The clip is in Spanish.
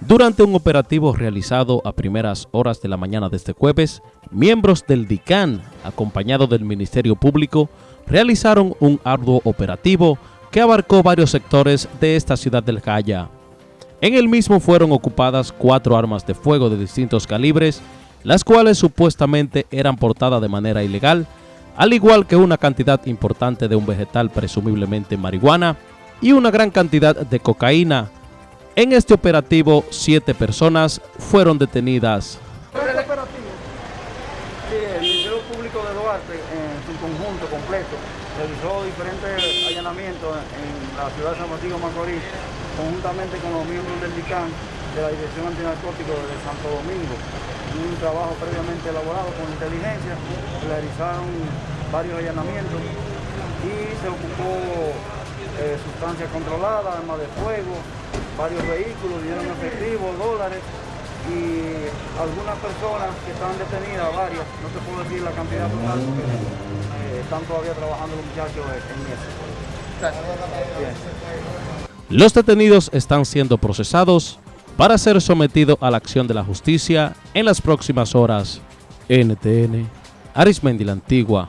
Durante un operativo realizado a primeras horas de la mañana de este jueves, miembros del DICAN, acompañados del Ministerio Público, realizaron un arduo operativo que abarcó varios sectores de esta ciudad del Jaya. En el mismo fueron ocupadas cuatro armas de fuego de distintos calibres, las cuales supuestamente eran portadas de manera ilegal, al igual que una cantidad importante de un vegetal presumiblemente marihuana y una gran cantidad de cocaína, en este operativo, siete personas fueron detenidas. ¿El operativo? Sí, el Ministerio Público de Duarte, en su conjunto completo, realizó diferentes allanamientos en la ciudad de San Francisco Macorís, conjuntamente con los miembros del DICAN de la Dirección Antinarcótico de Santo Domingo. Un trabajo previamente elaborado con inteligencia, realizaron varios allanamientos y se ocupó eh, sustancias controladas, armas de fuego, varios vehículos, dinero en efectivo, dólares y algunas personas que están detenidas, varias, no te puedo decir la cantidad total eh, están todavía trabajando los muchachos en eso. Los detenidos están siendo procesados para ser sometidos a la acción de la justicia en las próximas horas. NTN, Arismendi la Antigua.